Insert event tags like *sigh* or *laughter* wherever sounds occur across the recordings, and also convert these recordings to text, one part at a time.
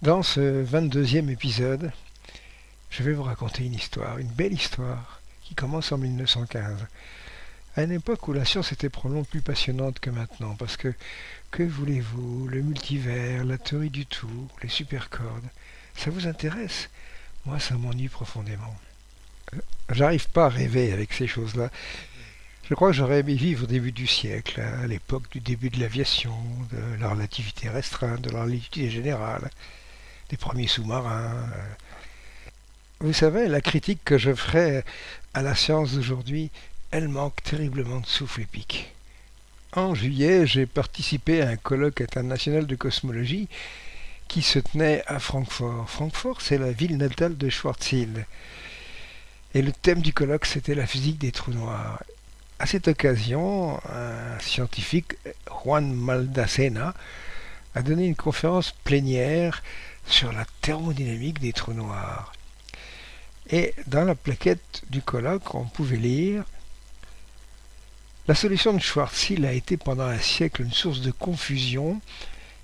Dans ce 22e épisode, je vais vous raconter une histoire, une belle histoire, qui commence en 1915, à une époque où la science était probablement plus passionnante que maintenant, parce que, que voulez-vous, le multivers, la théorie du tout, les supercordes, ça vous intéresse? Moi, ça m'ennuie profondément. Euh, j'arrive pas à rêver avec ces choses-là. Je crois que j'aurais aimé vivre au début du siècle, à l'époque du début de l'aviation, de la relativité restreinte, de la relativité générale des premiers sous-marins. Euh. Vous savez, la critique que je ferai à la science d'aujourd'hui, elle manque terriblement de souffle épique. En juillet, j'ai participé à un colloque international de cosmologie qui se tenait à Francfort. Francfort, c'est la ville natale de Schwarzschild. Et le thème du colloque, c'était la physique des trous noirs. À cette occasion, un scientifique, Juan Maldacena, a donné une conférence plénière sur la thermodynamique des trous noirs. Et dans la plaquette du colloque, on pouvait lire La solution de Schwarzschild a été pendant un siècle une source de confusion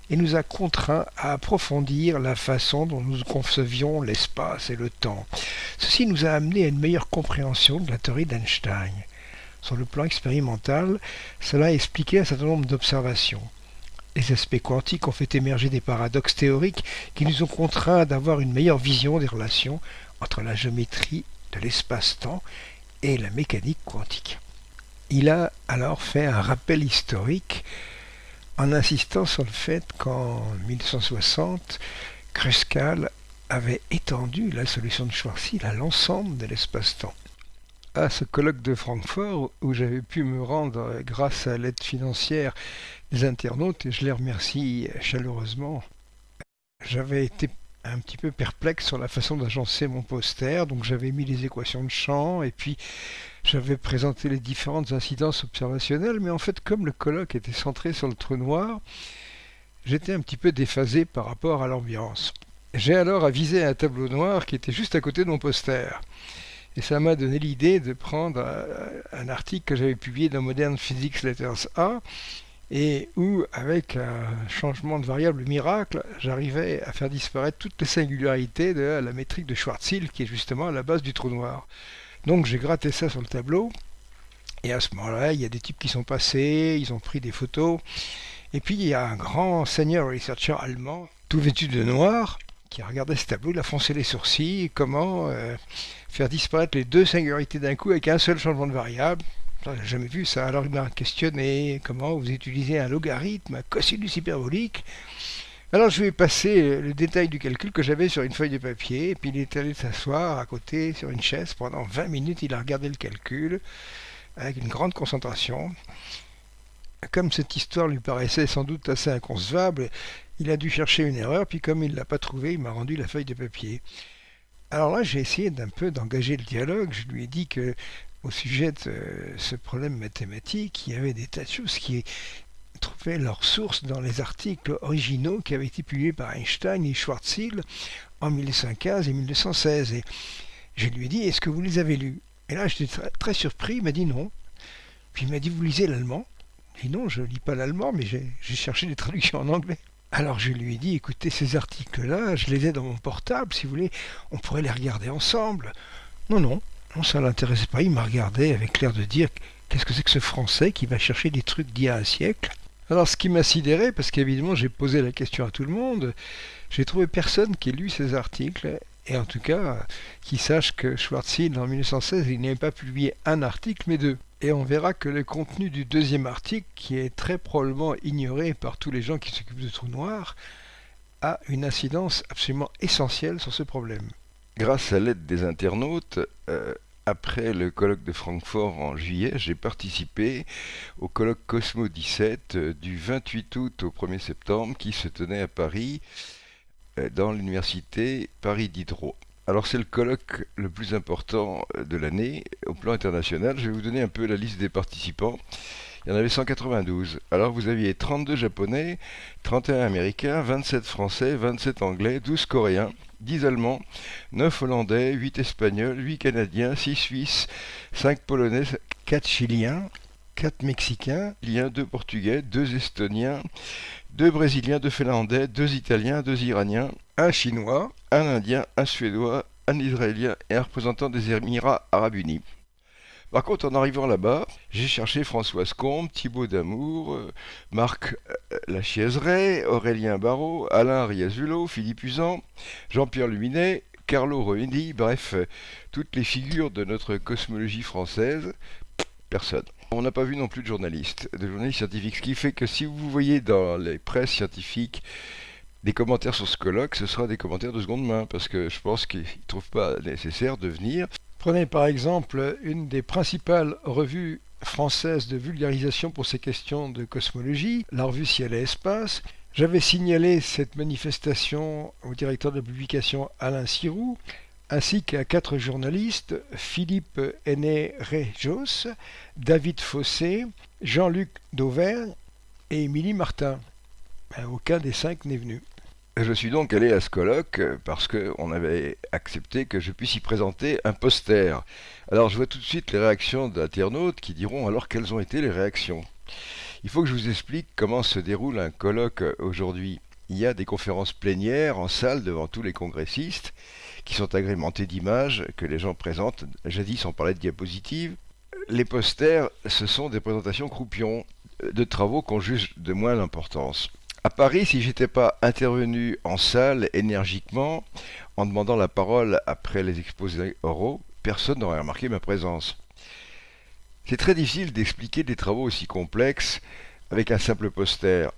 et nous a contraints à approfondir la façon dont nous concevions l'espace et le temps. Ceci nous a amené à une meilleure compréhension de la théorie d'Einstein. Sur le plan expérimental, cela a expliqué un certain nombre d'observations. Les aspects quantiques ont fait émerger des paradoxes théoriques qui nous ont contraints d'avoir une meilleure vision des relations entre la géométrie de l'espace-temps et la mécanique quantique. Il a alors fait un rappel historique en insistant sur le fait qu'en 1960, Kruskal avait étendu la solution de Schwarzschild à l'ensemble de l'espace-temps à ce colloque de Francfort où j'avais pu me rendre grâce à l'aide financière des internautes et je les remercie chaleureusement. J'avais été un petit peu perplexe sur la façon d'agencer mon poster, donc j'avais mis les équations de champ et puis j'avais présenté les différentes incidences observationnelles, mais en fait comme le colloque était centré sur le trou noir, j'étais un petit peu déphasé par rapport à l'ambiance. J'ai alors avisé un tableau noir qui était juste à côté de mon poster. Et ça m'a donné l'idée de prendre euh, un article que j'avais publié dans Modern Physics Letters A, et où, avec un changement de variable miracle, j'arrivais à faire disparaître toutes les singularités de la métrique de Schwarzschild, qui est justement à la base du trou noir. Donc j'ai gratté ça sur le tableau, et à ce moment-là, il y a des types qui sont passés, ils ont pris des photos, et puis il y a un grand senior researcher allemand, tout vêtu de noir, qui a regardé ce tableau, il a foncé les sourcils, comment euh, faire disparaître les deux singularités d'un coup avec un seul changement de variable. Je n'ai jamais vu ça. Alors il m'a questionné comment vous utilisez un logarithme, un cosinus hyperbolique. Alors je lui ai passé le détail du calcul que j'avais sur une feuille de papier, et puis il est allé s'asseoir à côté sur une chaise. Pendant 20 minutes, il a regardé le calcul avec une grande concentration. Comme cette histoire lui paraissait sans doute assez inconcevable, il a dû chercher une erreur, puis comme il ne l'a pas trouvée, il m'a rendu la feuille de papier. Alors là, j'ai essayé d'un peu d'engager le dialogue. Je lui ai dit que au sujet de ce problème mathématique, il y avait des tas de choses qui trouvaient leur source dans les articles originaux qui avaient été publiés par Einstein et Schwarzschild en 1915 et 1916. Et je lui ai dit, est-ce que vous les avez lus? Et là, j'étais très, très, surpris. Il m'a dit non. Puis il m'a dit, vous lisez l'allemand? J'ai dit non, je ne lis pas l'allemand, mais j'ai cherché des traductions en anglais. Alors je lui ai dit, écoutez, ces articles-là, je les ai dans mon portable, si vous voulez, on pourrait les regarder ensemble. Non, non, non, ça ne l'intéressait pas. Il m'a regardé avec l'air de dire, qu'est-ce que c'est que ce Français qui va chercher des trucs d'il y a un siècle? Alors ce qui m'a sidéré, parce qu'évidemment j'ai posé la question à tout le monde, j'ai trouvé personne qui ait lu ces articles, et en tout cas, qui sache que Schwarzschild, en 1916, il n'avait pas publié un article, mais deux et on verra que le contenu du deuxième article, qui est très probablement ignoré par tous les gens qui s'occupent de trous noirs, a une incidence absolument essentielle sur ce problème. Grâce à l'aide des internautes, euh, après le colloque de Francfort en juillet, j'ai participé au colloque Cosmo 17 euh, du 28 août au 1er septembre qui se tenait à Paris dans l'université Paris Diderot. Alors c'est le colloque le plus important euh, de l'année au plan international. Je vais vous donner un peu la liste des participants. Il y en avait 192. Alors vous aviez 32 japonais, 31 américains, 27 français, 27 anglais, 12 coréens, 10 allemands, 9 hollandais, 8 espagnols, 8 canadiens, 6 suisses, 5 polonais, 4 chiliens, quatre Mexicains, deux Portugais, deux Estoniens, deux Brésiliens, deux Finlandais, deux Italiens, deux Iraniens, un Chinois, un Indien, un Suédois, un Israélien et un représentant des Émirats Arabes Unis. Par contre, en arrivant là-bas, j'ai cherché Françoise Combe, Thibaut Damour, euh, Marc euh, Lachiaiseray, Aurélien Barrault, Alain Riazulo, Philippe Usan, Jean-Pierre Luminet, Carlo Roendi, bref, euh, toutes les figures de notre cosmologie française, personne. On n'a pas vu non plus de journalistes, de journalistes scientifiques, ce qui fait que si vous voyez dans les presses scientifiques des commentaires sur ce colloque, ce sera des commentaires de seconde main, parce que je pense qu'ils ne trouvent pas nécessaire de venir. Prenez par exemple une des principales revues françaises de vulgarisation pour ces questions de cosmologie, la revue Ciel et Espace. J'avais signalé cette manifestation au directeur de publication Alain Sirou, ainsi qu'à quatre journalistes, Philippe Aîné Rejos, David Fossé, Jean-Luc Dauvergne et Émilie Martin. Ben, aucun des cinq n'est venu. Je suis donc allé à ce colloque parce qu'on avait accepté que je puisse y présenter un poster. Alors je vois tout de suite les réactions d'internautes qui diront alors quelles ont été les réactions. Il faut que je vous explique comment se déroule un colloque aujourd'hui. Il y a des conférences plénières en salle devant tous les congressistes qui sont agrémentées d'images que les gens présentent. Jadis on parlait de diapositives. Les posters, ce sont des présentations croupions de travaux qu'on juge de moins d'importance. À Paris, si j'étais pas intervenu en salle énergiquement, en demandant la parole après les exposés oraux, personne n'aurait remarqué ma présence. C'est très difficile d'expliquer des travaux aussi complexes avec un simple poster.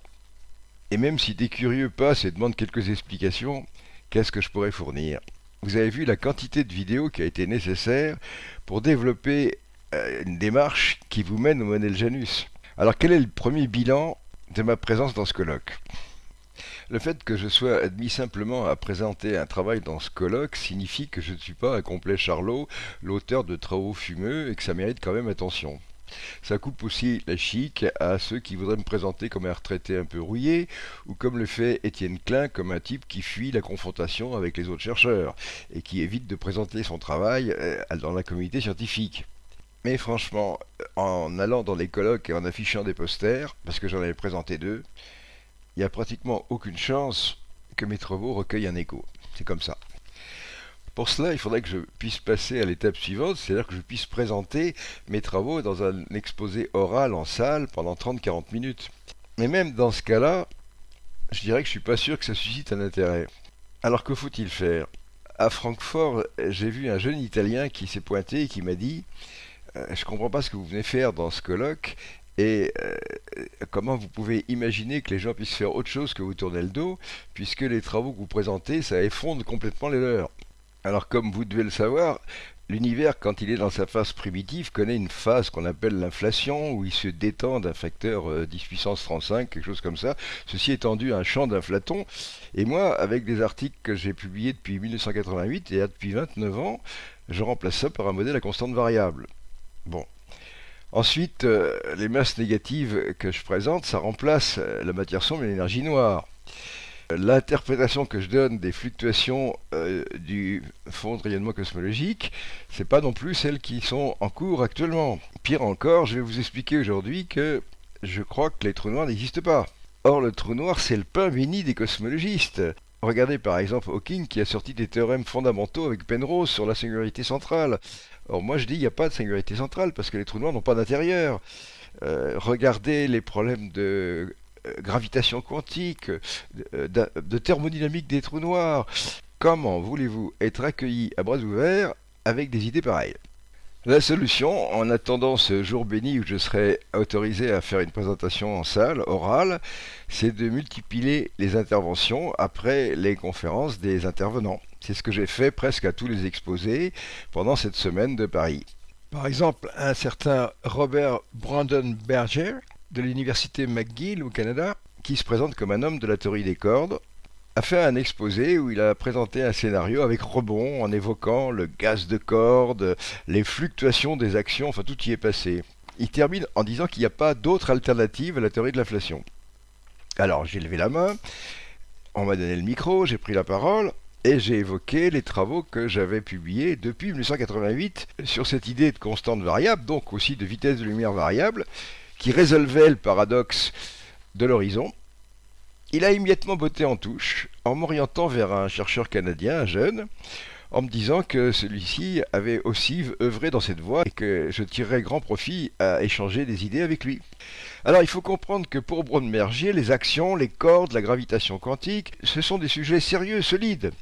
Et même si des curieux passent et demandent quelques explications, qu'est-ce que je pourrais fournir? Vous avez vu la quantité de vidéos qui a été nécessaire pour développer euh, une démarche qui vous mène au modèle Janus. Alors quel est le premier bilan de ma présence dans ce colloque. Le fait que je sois admis simplement à présenter un travail dans ce colloque signifie que je ne suis pas un complet charlot, l'auteur de travaux fumeux, et que ça mérite quand même attention. Ça coupe aussi la chic à ceux qui voudraient me présenter comme un retraité un peu rouillé, ou comme le fait Étienne Klein comme un type qui fuit la confrontation avec les autres chercheurs, et qui évite de présenter son travail euh, dans la communauté scientifique. Mais franchement, en allant dans les colloques et en affichant des posters, parce que j'en avais présenté deux, il n'y a pratiquement aucune chance que mes travaux recueillent un écho. C'est comme ça. Pour cela, il faudrait que je puisse passer à l'étape suivante, c'est-à-dire que je puisse présenter mes travaux dans un exposé oral en salle pendant 30-40 minutes. Mais même dans ce cas-là, je dirais que je suis pas sûr que ça suscite un intérêt. Alors que faut-il faire? À Francfort, j'ai vu un jeune Italien qui s'est pointé et qui m'a dit euh, je ne comprends pas ce que vous venez faire dans ce colloque et euh, comment vous pouvez imaginer que les gens puissent faire autre chose que vous tourner le dos, puisque les travaux que vous présentez, ça effondre complètement les leurs. Alors comme vous devez le savoir, l'univers, quand il est dans sa phase primitive, connaît une phase qu'on appelle l'inflation, où il se détend d'un facteur 10 euh, puissance 35, quelque chose comme ça. Ceci est tendu à un champ d'inflaton. Et moi, avec des articles que j'ai publiés depuis 1988 et depuis 29 ans, je remplace ça par un modèle à constante variable. Bon. Ensuite, euh, les masses négatives que je présente, ça remplace euh, la matière sombre et l'énergie noire. L'interprétation que je donne des fluctuations euh, du fond de rayonnement cosmologique, c'est pas non plus celles qui sont en cours actuellement. Pire encore, je vais vous expliquer aujourd'hui que je crois que les trous noirs n'existent pas. Or, le trou noir, c'est le pain béni des cosmologistes. Regardez par exemple Hawking qui a sorti des théorèmes fondamentaux avec Penrose sur la singularité centrale. Or moi je dis il n'y a pas de singularité centrale parce que les trous noirs n'ont pas d'intérieur. Euh, regardez les problèmes de gravitation quantique, de, de, thermodynamique des trous noirs. Comment voulez-vous être accueilli à bras ouverts avec des idées pareilles? La solution, en attendant ce jour béni où je serai autorisé à faire une présentation en salle, orale, c'est de multiplier les interventions après les conférences des intervenants. C'est ce que j'ai fait presque à tous les exposés pendant cette semaine de Paris. Par exemple, un certain Robert Brandon Berger de l'université McGill au Canada, qui se présente comme un homme de la théorie des cordes, a fait un exposé où il a présenté un scénario avec rebond en évoquant le gaz de corde, les fluctuations des actions, enfin tout y est passé. Il termine en disant qu'il n'y a pas d'autre alternative à la théorie de l'inflation. Alors j'ai levé la main, on m'a donné le micro, j'ai pris la parole, et j'ai évoqué les travaux que j'avais publiés depuis 1988 sur cette idée de constante variable, donc aussi de vitesse de lumière variable, qui résolvait le paradoxe de l'horizon. Il a immédiatement botté en touche en m'orientant vers un chercheur canadien, un jeune, en me disant que celui-ci avait aussi œuvré dans cette voie et que je tirerais grand profit à échanger des idées avec lui. Alors il faut comprendre que pour Braun-Mergier, les actions, les cordes, la gravitation quantique, ce sont des sujets sérieux, solides.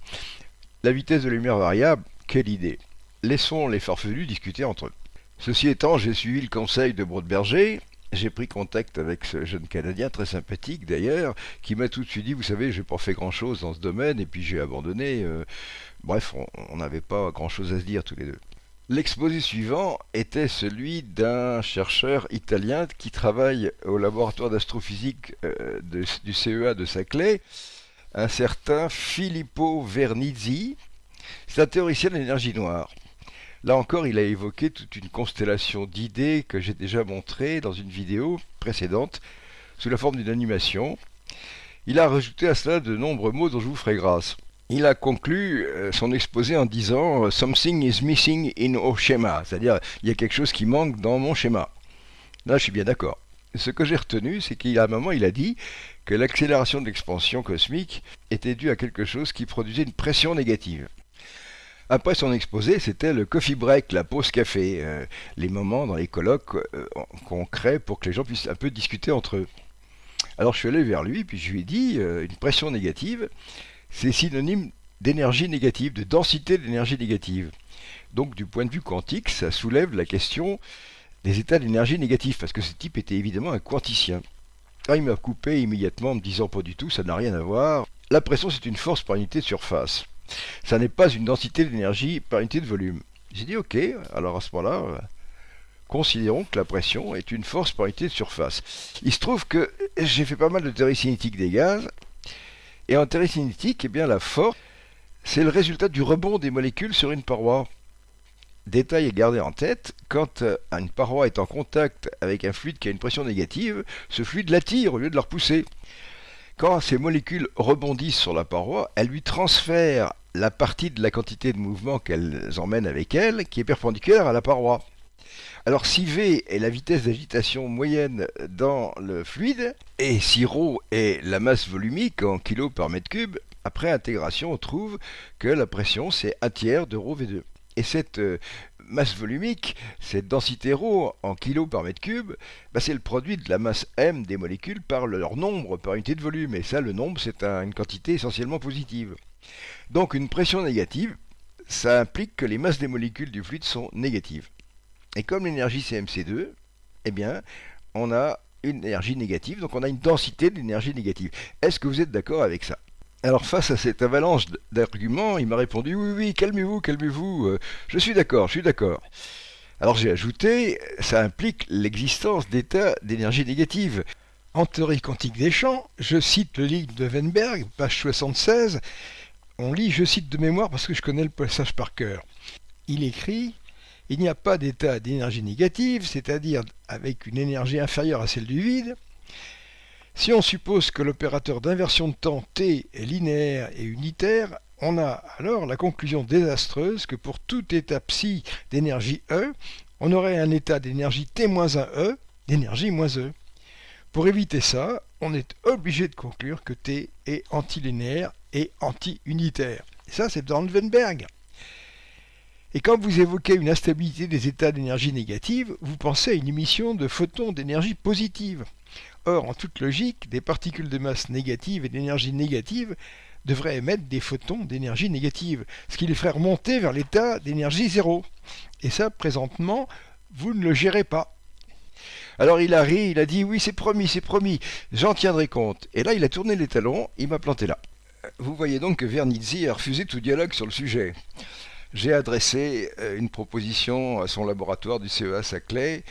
La vitesse de lumière variable, quelle idée Laissons les farfelus discuter entre eux. Ceci étant, j'ai suivi le conseil de Brodberger, j'ai pris contact avec ce jeune Canadien, très sympathique d'ailleurs, qui m'a tout de suite dit, vous savez, j'ai pas fait grand-chose dans ce domaine, et puis j'ai abandonné. Euh, bref, on n'avait pas grand-chose à se dire tous les deux. L'exposé suivant était celui d'un chercheur italien qui travaille au laboratoire d'astrophysique euh, du CEA de Saclay, un certain Filippo Vernizzi. C'est un théoricien de l'énergie noire. Là encore, il a évoqué toute une constellation d'idées que j'ai déjà montrées dans une vidéo précédente sous la forme d'une animation. Il a rajouté à cela de nombreux mots dont je vous ferai grâce. Il a conclu euh, son exposé en disant Something is missing in our schema, c'est-à-dire il y a quelque chose qui manque dans mon schéma. Là, je suis bien d'accord. Ce que j'ai retenu, c'est qu'à un moment, il a dit que l'accélération de l'expansion cosmique était due à quelque chose qui produisait une pression négative. Après son exposé, c'était le coffee break, la pause café, euh, les moments dans les colloques euh, qu'on crée pour que les gens puissent un peu discuter entre eux. Alors je suis allé vers lui, puis je lui ai dit, euh, une pression négative, c'est synonyme d'énergie négative, de densité d'énergie négative. Donc du point de vue quantique, ça soulève la question des états d'énergie négative, parce que ce type était évidemment un quanticien. Ah, il m'a coupé immédiatement en me disant pas du tout, ça n'a rien à voir. La pression, c'est une force par unité de surface. Ça n'est pas une densité d'énergie par unité de volume. J'ai dit ok, alors à ce moment-là, considérons que la pression est une force par unité de surface. Il se trouve que j'ai fait pas mal de théorie cinétique des gaz, et en théorie cinétique, eh bien, la force, c'est le résultat du rebond des molécules sur une paroi. Détail à garder en tête, quand euh, une paroi est en contact avec un fluide qui a une pression négative, ce fluide l'attire au lieu de la repousser. Quand ces molécules rebondissent sur la paroi, elles lui transfèrent la partie de la quantité de mouvement qu'elles emmènent avec elles qui est perpendiculaire à la paroi. Alors si V est la vitesse d'agitation moyenne dans le fluide, et si ρ est la masse volumique en kg par mètre cube, après intégration on trouve que la pression c'est un tiers de ρV2. Et cette euh, masse volumique, cette densité ρ en kg par mètre cube, bah, c'est le produit de la masse m des molécules par leur nombre par unité de volume. Et ça, le nombre, c'est une quantité essentiellement positive. Donc une pression négative, ça implique que les masses des molécules du fluide sont négatives. Et comme l'énergie c'est mc2, eh bien, on a une énergie négative, donc on a une densité d'énergie négative. Est-ce que vous êtes d'accord avec ça? Alors face à cette avalanche d'arguments, il m'a répondu oui, oui, calmez-vous, calmez-vous, euh, je suis d'accord, je suis d'accord. Alors j'ai ajouté, ça implique l'existence d'états d'énergie négative. En théorie quantique des champs, je cite le livre de Weinberg, page 76, on lit, je cite de mémoire parce que je connais le passage par cœur. Il écrit Il n'y a pas d'état d'énergie négative, c'est-à-dire avec une énergie inférieure à celle du vide, si on suppose que l'opérateur d'inversion de temps t est linéaire et unitaire, on a alors la conclusion désastreuse que pour tout état psi d'énergie E, on aurait un état d'énergie T-1E d'énergie moins E. Pour éviter ça, on est obligé de conclure que T est antilinéaire et anti-unitaire. Et ça, c'est Weinberg. Et quand vous évoquez une instabilité des états d'énergie négative, vous pensez à une émission de photons d'énergie positive. Or, en toute logique, des particules de masse négative et d'énergie négative devraient émettre des photons d'énergie négative, ce qui les ferait remonter vers l'état d'énergie zéro. Et ça, présentement, vous ne le gérez pas. Alors il a ri, il a dit oui c'est promis, c'est promis, j'en tiendrai compte. Et là il a tourné les talons, il m'a planté là. Vous voyez donc que Vernizzi a refusé tout dialogue sur le sujet. J'ai adressé euh, une proposition à son laboratoire du CEA Saclay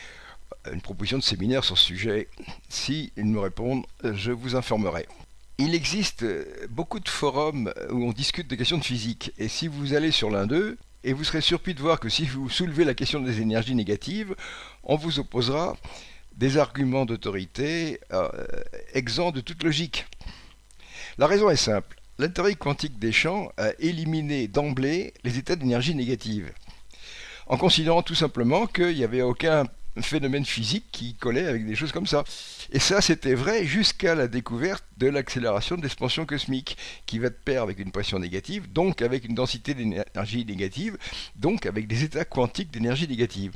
une proposition de séminaire sur ce sujet. Si ils me répondent, je vous informerai. Il existe beaucoup de forums où on discute des questions de physique, et si vous allez sur l'un d'eux, et vous serez surpris de voir que si vous soulevez la question des énergies négatives, on vous opposera des arguments d'autorité euh, exempts de toute logique. La raison est simple. La théorie quantique des champs a éliminé d'emblée les états d'énergie négative, en considérant tout simplement qu'il n'y avait aucun phénomène physique qui collait avec des choses comme ça. Et ça, c'était vrai jusqu'à la découverte de l'accélération de l'expansion cosmique, qui va de pair avec une pression négative, donc avec une densité d'énergie négative, donc avec des états quantiques d'énergie négative.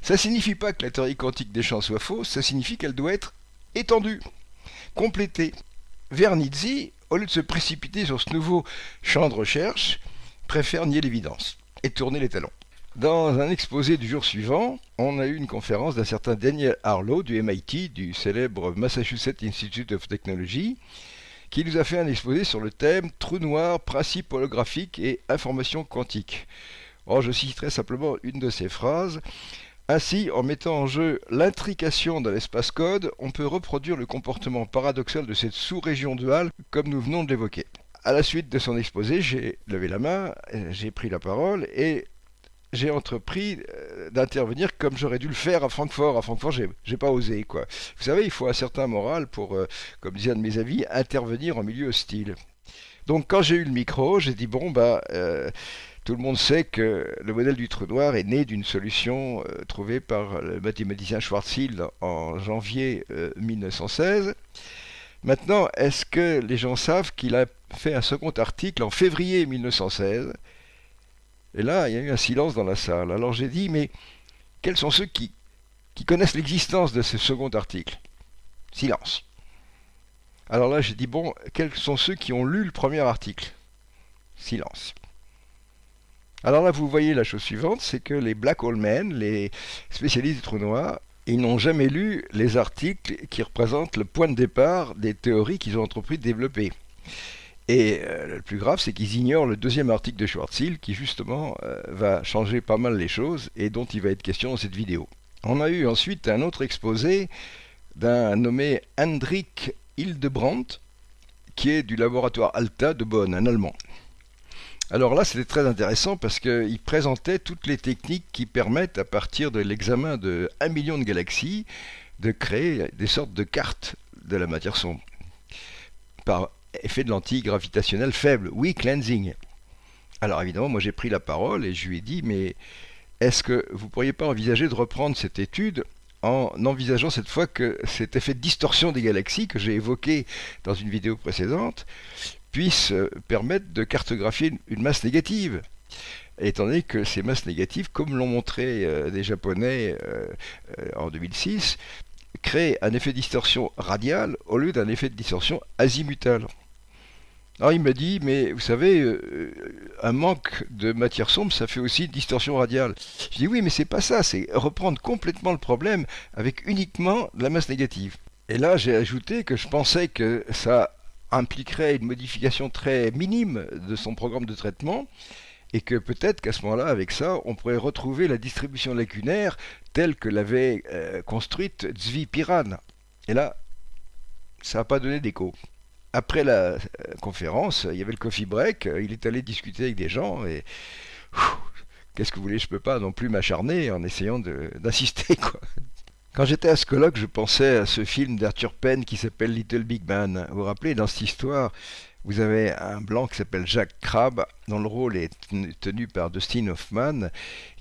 Ça ne signifie pas que la théorie quantique des champs soit fausse, ça signifie qu'elle doit être étendue, complétée. Vernizzi, au lieu de se précipiter sur ce nouveau champ de recherche, préfère nier l'évidence et tourner les talons. Dans un exposé du jour suivant, on a eu une conférence d'un certain Daniel Harlow du MIT, du célèbre Massachusetts Institute of Technology, qui nous a fait un exposé sur le thème Trou noir, principe holographique et information quantique. Or, je citerai simplement une de ces phrases. Ainsi, en mettant en jeu l'intrication de l'espace code, on peut reproduire le comportement paradoxal de cette sous-région duale comme nous venons de l'évoquer. À la suite de son exposé, j'ai levé la main, j'ai pris la parole et j'ai entrepris euh, d'intervenir comme j'aurais dû le faire à Francfort. À Francfort, j'ai, pas osé, quoi. Vous savez, il faut un certain moral pour, euh, comme disait un de mes amis, intervenir en milieu hostile. Donc, quand j'ai eu le micro, j'ai dit bon, bah. Euh, tout le monde sait que le modèle du trou noir est né d'une solution trouvée par le mathématicien Schwarzschild en janvier 1916. Maintenant, est-ce que les gens savent qu'il a fait un second article en février 1916 et là, il y a eu un silence dans la salle. Alors j'ai dit, mais quels sont ceux qui, qui connaissent l'existence de ce second article? Silence. Alors là, j'ai dit, bon, quels sont ceux qui ont lu le premier article? Silence. Alors là, vous voyez la chose suivante, c'est que les Black Hole Men, les spécialistes du trou noir, ils n'ont jamais lu les articles qui représentent le point de départ des théories qu'ils ont entrepris de développer. Et euh, le plus grave, c'est qu'ils ignorent le deuxième article de Schwarzschild qui justement euh, va changer pas mal les choses et dont il va être question dans cette vidéo. On a eu ensuite un autre exposé d'un nommé Hendrik Hildebrandt qui est du laboratoire Alta de Bonn, un Allemand. Alors là, c'était très intéressant parce qu'il présentait toutes les techniques qui permettent, à partir de l'examen de 1 million de galaxies, de créer des sortes de cartes de la matière sombre. Par effet de lentille gravitationnelle faible, oui, cleansing. Alors évidemment, moi j'ai pris la parole et je lui ai dit, mais est-ce que vous ne pourriez pas envisager de reprendre cette étude en envisageant cette fois que cet effet de distorsion des galaxies que j'ai évoqué dans une vidéo précédente puisse euh, permettre de cartographier une masse négative étant donné que ces masses négatives, comme l'ont montré euh, des Japonais euh, en 2006, créent un effet de distorsion radiale au lieu d'un effet de distorsion azimutale. Alors il m'a dit, mais vous savez, euh, un manque de matière sombre, ça fait aussi une distorsion radiale. Je dis oui, mais c'est pas ça, c'est reprendre complètement le problème avec uniquement de la masse négative. Et là, j'ai ajouté que je pensais que ça impliquerait une modification très minime de son programme de traitement, et que peut-être qu'à ce moment-là, avec ça, on pourrait retrouver la distribution lacunaire telle que l'avait euh, construite Zvi Piran. Et là, ça n'a pas donné d'écho après la euh, conférence, il y avait le coffee break, euh, il est allé discuter avec des gens et qu'est-ce que vous voulez, je peux pas non plus m'acharner en essayant d'insister quoi. Quand j'étais à ce colloque, je pensais à ce film d'Arthur Penn qui s'appelle Little Big Man. Vous vous rappelez, dans cette histoire, vous avez un blanc qui s'appelle Jack Crabbe, dont le rôle est tenu par Dustin Hoffman,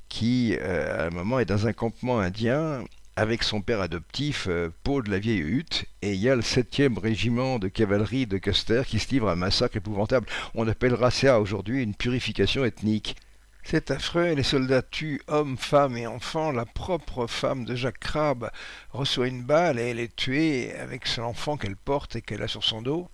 qui, euh, à un moment, est dans un campement indien avec son père adoptif, euh, Paul de la vieille hutte, et il y a le 7e régiment de cavalerie de Custer qui se livre à un massacre épouvantable. On appellera ça aujourd'hui une purification ethnique. C'est affreux, les soldats tuent hommes, femmes et enfants. La propre femme de Jacques Crabbe reçoit une balle et elle est tuée avec son enfant qu'elle porte et qu'elle a sur son dos.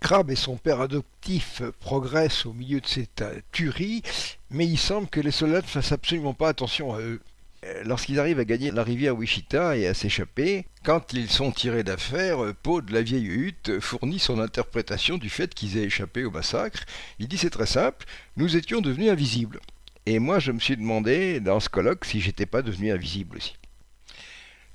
Crabbe et son père adoptif progressent au milieu de cette tuerie, mais il semble que les soldats ne fassent absolument pas attention à eux. Euh, lorsqu'ils arrivent à gagner la rivière Wichita et à s'échapper, quand ils sont tirés d'affaire, euh, Poe de la vieille hutte fournit son interprétation du fait qu'ils aient échappé au massacre. Il dit c'est très simple, nous étions devenus invisibles. Et moi je me suis demandé dans ce colloque si j'étais pas devenu invisible aussi.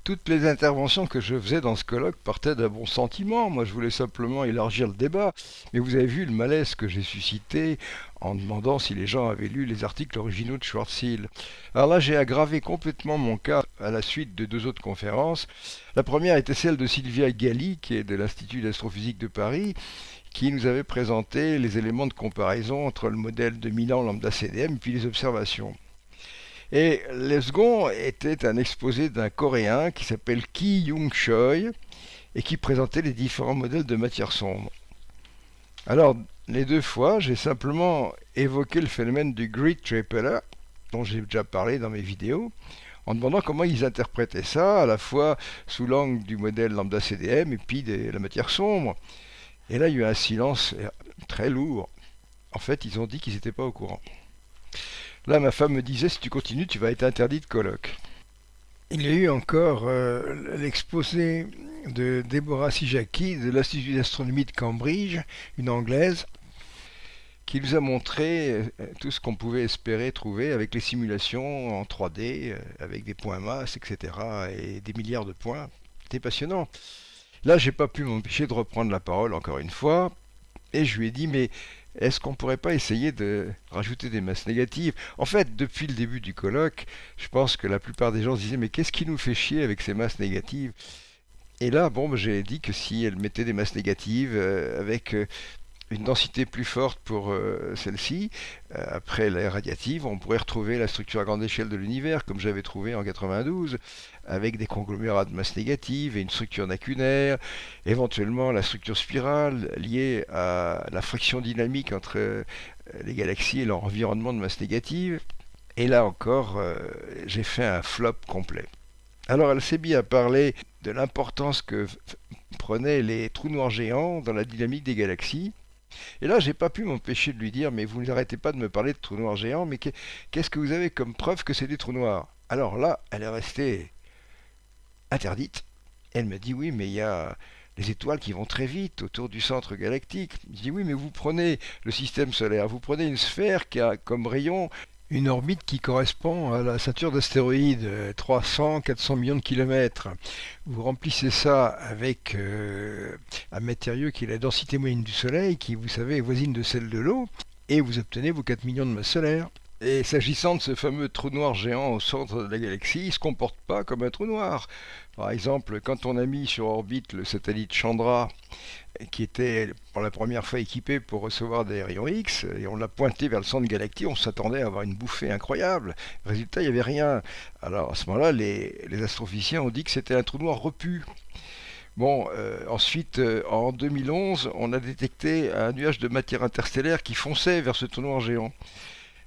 Toutes les interventions que je faisais dans ce colloque partaient d'un bon sentiment. Moi, je voulais simplement élargir le débat. Mais vous avez vu le malaise que j'ai suscité en demandant si les gens avaient lu les articles originaux de Schwarzschild. Alors là, j'ai aggravé complètement mon cas à la suite de deux autres conférences. La première était celle de Sylvia Galli, qui est de l'Institut d'astrophysique de Paris, qui nous avait présenté les éléments de comparaison entre le modèle de Milan lambda CDM et puis les observations. Et le second était un exposé d'un Coréen qui s'appelle Ki Young Choi et qui présentait les différents modèles de matière sombre. Alors, les deux fois, j'ai simplement évoqué le phénomène du grid tripler, dont j'ai déjà parlé dans mes vidéos, en demandant comment ils interprétaient ça, à la fois sous l'angle du modèle lambda CDM et puis de la matière sombre. Et là, il y a eu un silence très lourd. En fait, ils ont dit qu'ils n'étaient pas au courant. Là, ma femme me disait, si tu continues, tu vas être interdit de colloque. Il y a eu encore euh, l'exposé de Deborah Sijaki de l'Institut d'astronomie de Cambridge, une anglaise, qui nous a montré euh, tout ce qu'on pouvait espérer trouver avec les simulations en 3D, euh, avec des points masse, etc., et des milliards de points. C'était passionnant. Là, j'ai pas pu m'empêcher de reprendre la parole encore une fois, et je lui ai dit, mais est-ce qu'on pourrait pas essayer de rajouter des masses négatives? En fait, depuis le début du colloque, je pense que la plupart des gens se disaient, mais qu'est-ce qui nous fait chier avec ces masses négatives? Et là, bon, j'ai dit que si elle mettait des masses négatives euh, avec euh, une densité plus forte pour euh, celle-ci, après l'air radiative, on pourrait retrouver la structure à grande échelle de l'univers, comme j'avais trouvé en 92, avec des conglomérats de masse négative et une structure nacunaire, éventuellement la structure spirale liée à la friction dynamique entre les galaxies et leur environnement de masse négative. Et là encore, j'ai fait un flop complet. Alors mis à parler de l'importance que prenaient les trous noirs géants dans la dynamique des galaxies. Et là, j'ai pas pu m'empêcher de lui dire, mais vous n'arrêtez pas de me parler de trous noirs géants, mais qu'est-ce que vous avez comme preuve que c'est des trous noirs? Alors là, elle est restée interdite. Elle me dit, oui, mais il y a les étoiles qui vont très vite autour du centre galactique. Je dis, oui, mais vous prenez le système solaire, vous prenez une sphère qui a comme rayon une orbite qui correspond à la ceinture d'astéroïdes, 300-400 euh, millions de kilomètres. Vous remplissez ça avec euh, un matériau qui est la densité moyenne du Soleil, qui, vous savez, est voisine de celle de l'eau, et vous obtenez vos 4 millions de masses solaires. Et s'agissant de ce fameux trou noir géant au centre de la galaxie, il ne se comporte pas comme un trou noir. Par exemple, quand on a mis sur orbite le satellite Chandra, qui était pour la première fois équipé pour recevoir des rayons X, et on l'a pointé vers le centre galactique, on s'attendait à avoir une bouffée incroyable. Résultat, il n'y avait rien. Alors à ce moment-là, les, astrophysiciens ont dit que c'était un trou noir repu. Bon, euh, ensuite, euh, en 2011, on a détecté un nuage de matière interstellaire qui fonçait vers ce trou noir géant.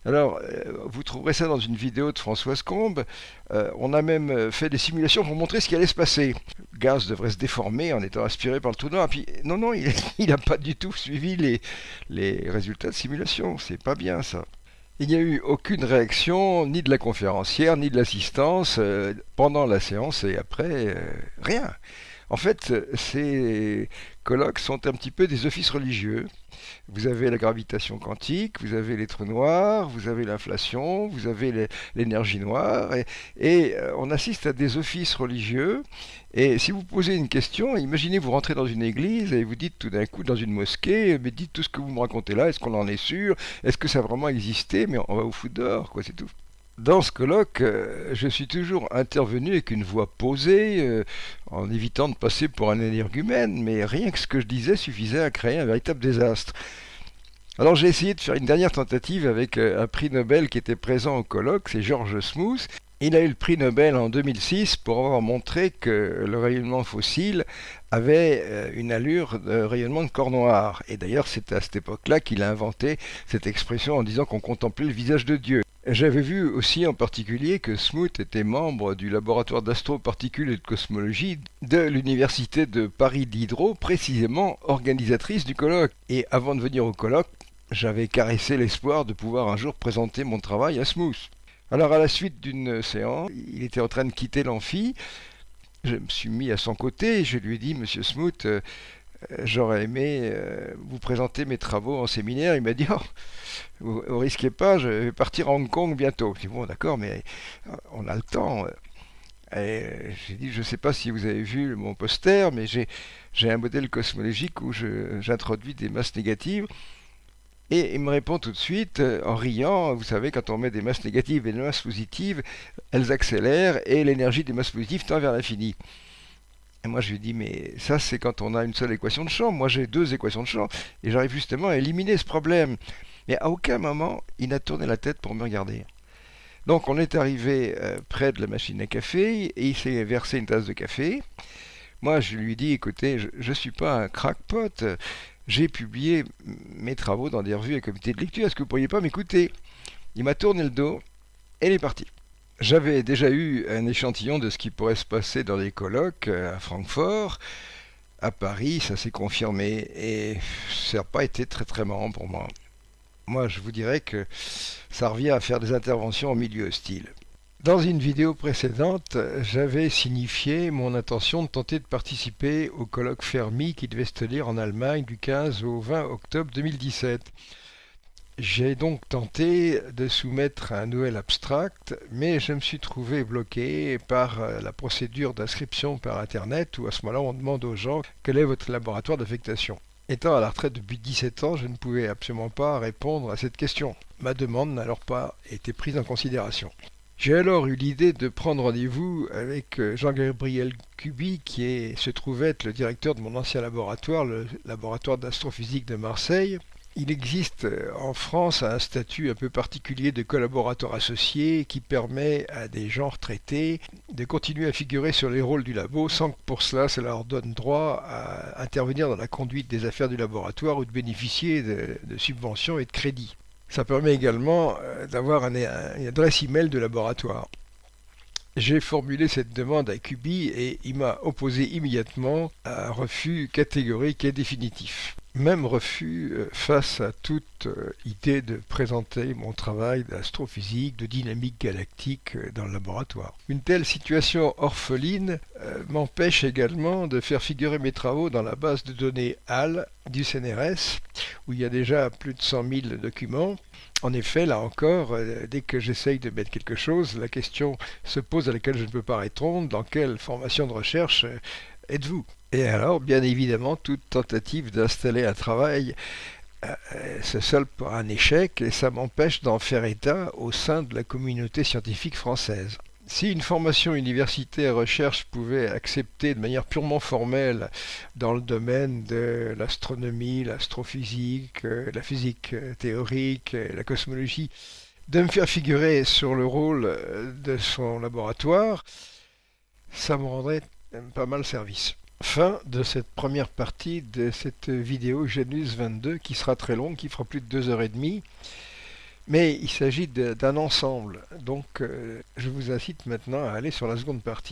Alors, euh, vous trouverez ça dans une vidéo de Françoise Combe. Euh, on a même euh, fait des simulations pour montrer ce qui allait se passer. Le gaz devrait se déformer en étant aspiré par le trou noir. Puis, non, non, il *laughs* n'a pas du tout suivi les, les résultats de simulation. C'est pas bien ça. Il n'y a eu aucune réaction, ni de la conférencière, ni de l'assistance, pendant la séance et après, rien. En fait, ces colloques sont un petit peu des offices religieux. Vous avez la gravitation quantique, vous avez les trous noirs, vous avez l'inflation, vous avez l'énergie noire, et, euh, on assiste à des offices religieux. Et si vous posez une question, imaginez vous rentrez dans une église et vous dites tout d'un coup dans une mosquée, mais dites tout ce que vous me racontez là, est-ce qu'on en est sûr? Est-ce que ça a vraiment existé? Mais on va au foot dehors, quoi, c'est tout. Dans ce colloque, euh, je suis toujours intervenu avec une voix posée, euh, en évitant de passer pour un énergumène, mais rien que ce que je disais suffisait à créer un véritable désastre. Alors j'ai essayé de faire une dernière tentative avec euh, un prix Nobel qui était présent au colloque, c'est George Smoot. Il a eu le prix Nobel en 2006 pour avoir montré que le rayonnement fossile avait une allure de rayonnement de corps noir. Et d'ailleurs, c'est à cette époque-là qu'il a inventé cette expression en disant qu'on contemplait le visage de Dieu. J'avais vu aussi en particulier que Smoot était membre du laboratoire d'astroparticules et de cosmologie de l'université de Paris Diderot, précisément organisatrice du colloque. Et avant de venir au colloque, j'avais caressé l'espoir de pouvoir un jour présenter mon travail à Smoot. Alors à la suite d'une séance, il était en train de quitter l'amphi. Je me suis mis à son côté et je lui ai dit, Monsieur Smoot, euh, j'aurais aimé euh, vous présenter mes travaux en séminaire. Il m'a dit, oh, vous, ne risquez pas, je vais partir à Hong Kong bientôt. J'ai dit, bon, d'accord, mais euh, on a le temps. Et j'ai dit, je ne sais pas si vous avez vu mon poster, mais j'ai un modèle cosmologique où j'introduis des masses négatives. Et il me répond tout de suite, euh, en riant, vous savez, quand on met des masses négatives et des masses positives, elles accélèrent et l'énergie des masses positives tend vers l'infini. Et moi, je lui dis, mais ça, c'est quand on a une seule équation de champ. Moi, j'ai deux équations de champ. Et j'arrive justement à éliminer ce problème. Mais à aucun moment, il n'a tourné la tête pour me regarder. Donc, on est arrivé euh, près de la machine à café et il s'est versé une tasse de café. Moi, je lui dis, écoutez, je ne suis pas un crackpot. J'ai publié mes travaux dans des revues et comités de lecture. Est-ce que vous pourriez pas m'écouter? Il m'a tourné le dos et il est parti. J'avais déjà eu un échantillon de ce qui pourrait se passer dans les colloques euh, à Francfort. À Paris, ça s'est confirmé et ça n'a pas été très très marrant pour moi. Moi, je vous dirais que ça revient à faire des interventions en milieu hostile. Dans une vidéo précédente, j'avais signifié mon intention de tenter de participer au colloque Fermi qui devait se tenir en Allemagne du 15 au 20 octobre 2017. J'ai donc tenté de soumettre un nouvel abstract, mais je me suis trouvé bloqué par euh, la procédure d'inscription par Internet où à ce moment-là on demande aux gens quel est votre laboratoire d'affectation. Étant à la retraite depuis 17 ans, je ne pouvais absolument pas répondre à cette question. Ma demande n'a alors pas été prise en considération. J'ai alors eu l'idée de prendre rendez-vous avec euh, Jean-Gabriel Cuby, qui se trouvait être le directeur de mon ancien laboratoire, le laboratoire d'astrophysique de Marseille, il existe euh, en France un statut un peu particulier de collaborateur associé qui permet à des gens retraités de continuer à figurer sur les rôles du labo sans que pour cela ça leur donne droit à intervenir dans la conduite des affaires du laboratoire ou de bénéficier de, subventions et de crédits. Ça permet également euh, d'avoir une adresse email de laboratoire. J'ai formulé cette demande à Cubi et il m'a opposé immédiatement un refus catégorique et définitif. Même refus euh, face à toute euh, idée de présenter mon travail d'astrophysique, de dynamique galactique euh, dans le laboratoire. Une telle situation orpheline m'empêche également de faire figurer mes travaux dans la base de données HAL du CNRS, où il y a déjà plus de 100 000 documents. En effet, là encore, dès que j'essaye de mettre quelque chose, la question se pose à laquelle je ne peux pas répondre, dans quelle formation de recherche êtes-vous Et alors, bien évidemment, toute tentative d'installer un travail euh, se solde par un échec et ça m'empêche d'en faire état au sein de la communauté scientifique française. Si une formation universitaire recherche pouvait accepter de manière purement formelle dans le domaine de l'astronomie, l'astrophysique, euh, la physique euh, théorique, la cosmologie, de me faire figurer sur le rôle de son laboratoire, ça me rendrait pas mal service. Fin de cette première partie de cette vidéo Genus 22 qui sera très longue, qui fera plus de deux heures et demie. Mais il s'agit d'un ensemble, donc euh, je vous incite maintenant à aller sur la seconde partie.